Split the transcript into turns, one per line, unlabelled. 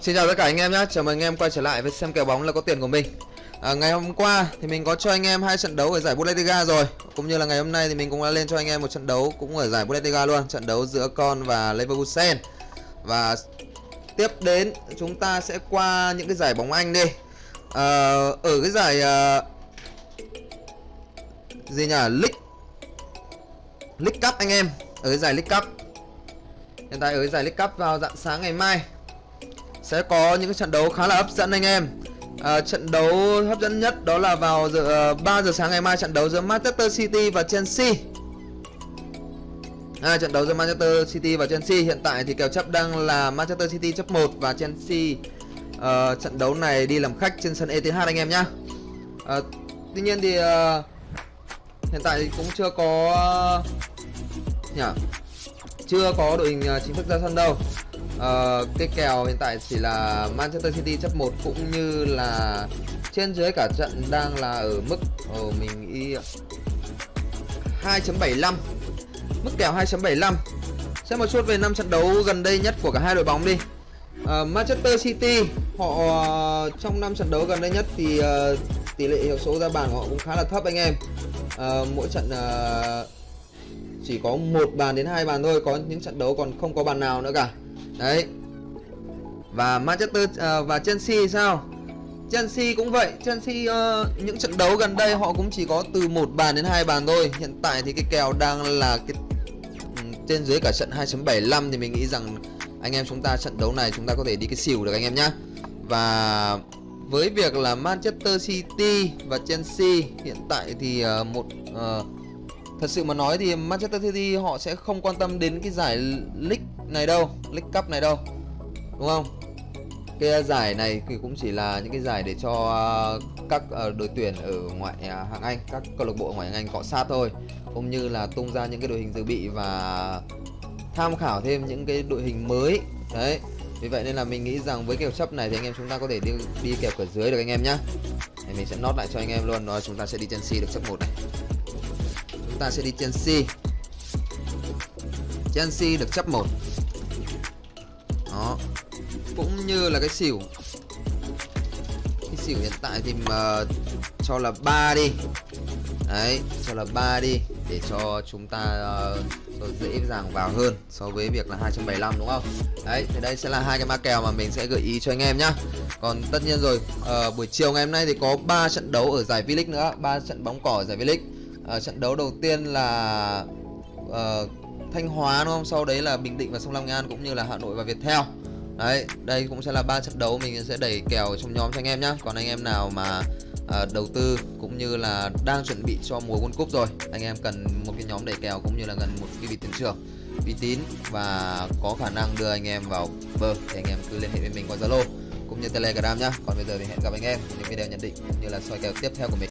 Xin chào tất cả anh em nhé, chào mừng anh em quay trở lại với xem kèo bóng là có tiền của mình. À, Ngày hôm qua thì mình có cho anh em hai trận đấu ở giải Bundesliga rồi. Cũng như là ngày hôm nay thì mình cũng đã lên cho anh em một trận đấu cũng ở giải Bundesliga luôn. Trận đấu giữa Con và Leverkusen. Và tiếp đến chúng ta sẽ qua những cái giải bóng Anh đi. À, Ở cái giải À, gì nhỉ, League League Cup anh em. Ở cái giải League Cup. Hiện tại ở cái giải League Cup vào dạng sáng ngày mai sẽ có những trận đấu khá là hấp dẫn anh em. À, trận đấu hấp dẫn nhất đó là vào giờ ờ, uh, 3 giờ sáng ngày mai trận đấu giữa Manchester City và Chelsea. À, trận đấu giữa Manchester City và Chelsea hiện tại thì kèo chấp đang là Manchester City chấp 1 và Chelsea uh, trận đấu này đi làm khách trên sân ETH anh em nhá. Uh, tuy nhiên thì uh, hiện tại thì cũng chưa có uh, nhỉ? Chưa có đội hình uh, chính thức ra sân đâu uh, cái kèo hiện tại chỉ là Manchester City chấp 1 cũng như là trên dưới cả trận đang là ở mức oh, mình y 2.75 mức kèo 2.75 xem một chút về năm trận đấu gần đây nhất của cả hai đội bóng đi. Uh, Manchester City họ uh, trong năm trận đấu gần đây nhất thì uh, tỷ lệ hiệu số ra bàn của họ cũng khá là thấp anh em. Uh, mỗi trận uh, chỉ có một bàn đến hai bàn thôi có những trận đấu còn không có bàn nào nữa cả đấy. Và Manchester uh, và Chelsea sao? Chelsea cũng vậy. Chelsea uh, những trận đấu gần đây họ cũng chỉ có từ một bàn đến hai bàn thôi. Hiện tại thì cái kèo đang là cái ừ, trên dưới cả trận 2.75 thì mình nghĩ rằng anh em chúng ta trận đấu này chúng ta có thể đi cái xỉu được anh em nhá. Và với việc là Manchester City và Chelsea hiện tại thì uh, một uh, Thật sự mà nói thì Manchester City họ sẽ không quan tâm đến cái giải League này đâu League Cup này đâu, Đúng không? Cái giải này thì cũng chỉ là những cái giải để cho à, các à, đội tuyển ở ngoại à, hạng Anh, Các câu lạc bộ ngoại hạng Anh cọ sát thôi Cũng như là tung ra những cái đội hình dự bị và tham khảo thêm những cái đội hình mới Đấy, vì vậy nên là mình nghĩ rằng với kèo chấp này thì anh em chúng ta có thể đi đi kèo cửa dưới được anh em nhá. Thì mình sẽ nốt lại cho anh em luôn. Rồi chúng ta sẽ đi Chelsea được chấp một này chúng ta sẽ đi Chelsea Chelsea được chấp 1 đó. Cũng như là cái xỉu. Cái xỉu hiện tại thì mà cho là 3 đi. Đấy cho là 3 đi Để cho chúng ta uh, dễ dàng vào hơn So với việc là 275 đúng không? Đấy thì đây sẽ là hai cái ma kèo mà mình sẽ gợi ý cho anh em nhá. Còn tất nhiên rồi uh, Buổi chiều ngày hôm nay thì có 3 trận đấu ở giải V-League nữa 3 trận bóng cỏ ở giải V-League. Uh, trận đấu đầu tiên là uh, Thanh Hóa đúng không? Sau đấy là Bình Định và Sông Lam Nghệ An cũng như là Hà Nội và Viettel. Đấy, đây cũng sẽ là ba trận đấu mình sẽ đẩy kèo trong nhóm cho anh em nhá. Còn anh em nào mà à, đầu tư cũng như là đang chuẩn bị cho mùa World Cup rồi, anh em cần một cái nhóm đẩy kèo cũng như là gần một cái vị tiền trưởng uy tín và có khả năng đưa anh em vào bờ thì anh em cứ liên hệ với mình qua Zalo cũng như Telegram nhá. Còn bây giờ thì hẹn gặp anh em những video nhận định cũng như là soi kèo tiếp theo của mình.